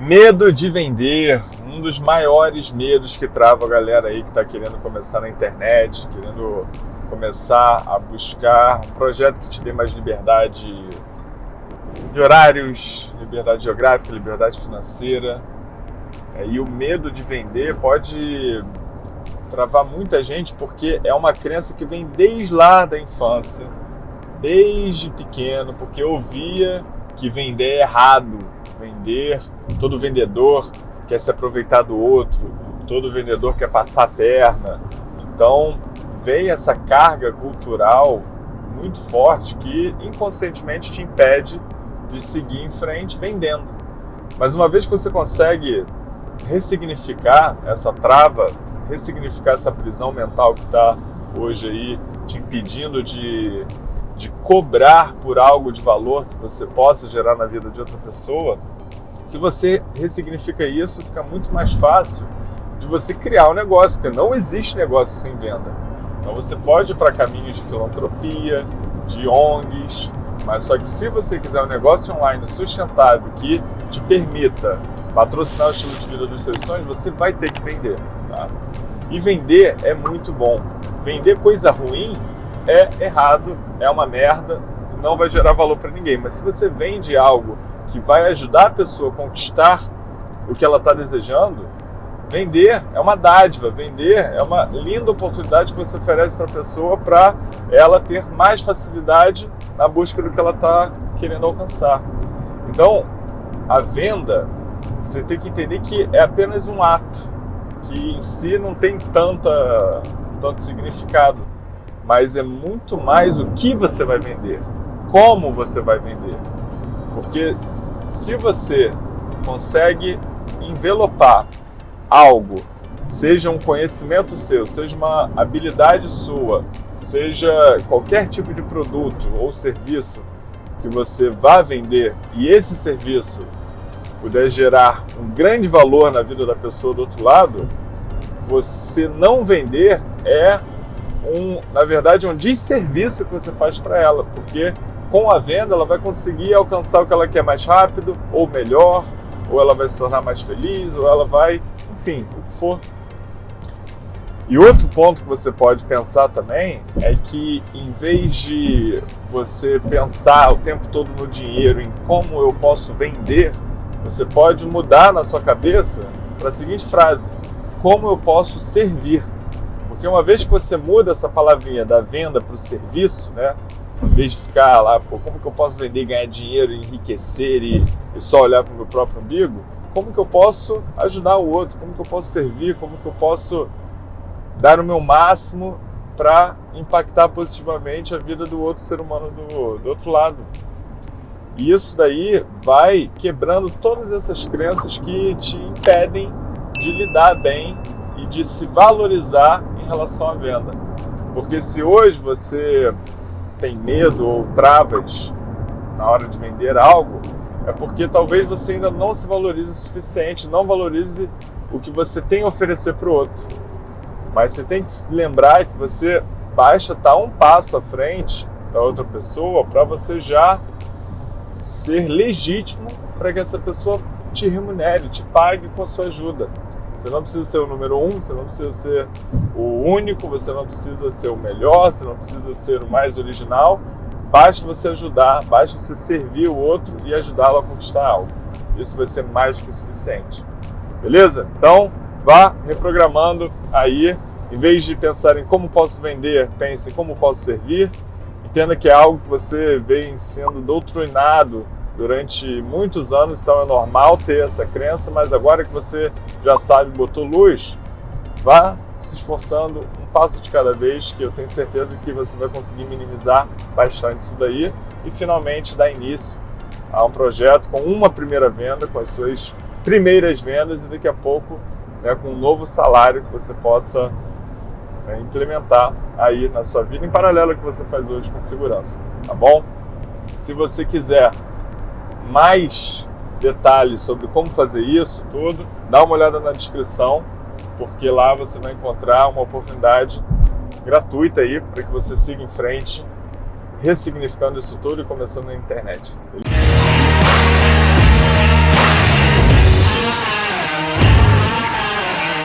Medo de vender, um dos maiores medos que trava a galera aí que está querendo começar na internet, querendo começar a buscar um projeto que te dê mais liberdade de horários, liberdade geográfica, liberdade financeira. É, e o medo de vender pode travar muita gente porque é uma crença que vem desde lá da infância, desde pequeno, porque eu via que vender é errado, vender, todo vendedor quer se aproveitar do outro, todo vendedor quer passar a perna. Então, vem essa carga cultural muito forte que inconscientemente te impede de seguir em frente vendendo. Mas uma vez que você consegue ressignificar essa trava, ressignificar essa prisão mental que está hoje aí te impedindo de, de cobrar por algo de valor que você possa gerar na vida de outra pessoa, se você ressignifica isso, fica muito mais fácil de você criar um negócio, porque não existe negócio sem venda. Então você pode ir para caminhos de filantropia, de ONGs, mas só que se você quiser um negócio online sustentável que te permita patrocinar o estilo de vida dos seus sonhos, você vai ter que vender. Tá? E vender é muito bom. Vender coisa ruim é errado, é uma merda, não vai gerar valor para ninguém. Mas se você vende algo que vai ajudar a pessoa a conquistar o que ela está desejando, Vender é uma dádiva, vender é uma linda oportunidade que você oferece para a pessoa para ela ter mais facilidade na busca do que ela está querendo alcançar. Então, a venda, você tem que entender que é apenas um ato, que em si não tem tanta, tanto significado, mas é muito mais o que você vai vender, como você vai vender. Porque se você consegue envelopar algo, seja um conhecimento seu, seja uma habilidade sua, seja qualquer tipo de produto ou serviço que você vá vender e esse serviço puder gerar um grande valor na vida da pessoa do outro lado, você não vender é um, na verdade, um desserviço que você faz para ela, porque com a venda ela vai conseguir alcançar o que ela quer mais rápido ou melhor, ou ela vai se tornar mais feliz, ou ela vai enfim, o que for. E outro ponto que você pode pensar também é que em vez de você pensar o tempo todo no dinheiro, em como eu posso vender, você pode mudar na sua cabeça para a seguinte frase: como eu posso servir? Porque uma vez que você muda essa palavrinha da venda para o serviço, né? Em vez de ficar lá, pô, como que eu posso vender, ganhar dinheiro, enriquecer e, e só olhar para o meu próprio umbigo, como que eu posso ajudar o outro, como que eu posso servir, como que eu posso dar o meu máximo para impactar positivamente a vida do outro ser humano do, do outro lado. E isso daí vai quebrando todas essas crenças que te impedem de lidar bem e de se valorizar relação à venda. Porque se hoje você tem medo ou travas na hora de vender algo, é porque talvez você ainda não se valorize o suficiente, não valorize o que você tem a oferecer para o outro. Mas você tem que lembrar que você basta estar um passo à frente da outra pessoa para você já ser legítimo para que essa pessoa te remunere, te pague com a sua ajuda. Você não precisa ser o número um, você não precisa ser o único, você não precisa ser o melhor, você não precisa ser o mais original, Basta você ajudar, basta você servir o outro e ajudá-lo a conquistar algo. Isso vai ser mais que suficiente. Beleza? Então, vá reprogramando aí. Em vez de pensar em como posso vender, pense em como posso servir. Entenda que é algo que você vem sendo doutrinado durante muitos anos, então é normal ter essa crença, mas agora que você já sabe, botou luz, vá se esforçando um passo de cada vez, que eu tenho certeza que você vai conseguir minimizar bastante isso daí e finalmente dar início a um projeto com uma primeira venda, com as suas primeiras vendas e daqui a pouco né, com um novo salário que você possa né, implementar aí na sua vida, em paralelo ao que você faz hoje com segurança, tá bom? Se você quiser mais detalhes sobre como fazer isso tudo, dá uma olhada na descrição porque lá você vai encontrar uma oportunidade gratuita aí para que você siga em frente, ressignificando isso tudo e começando na internet.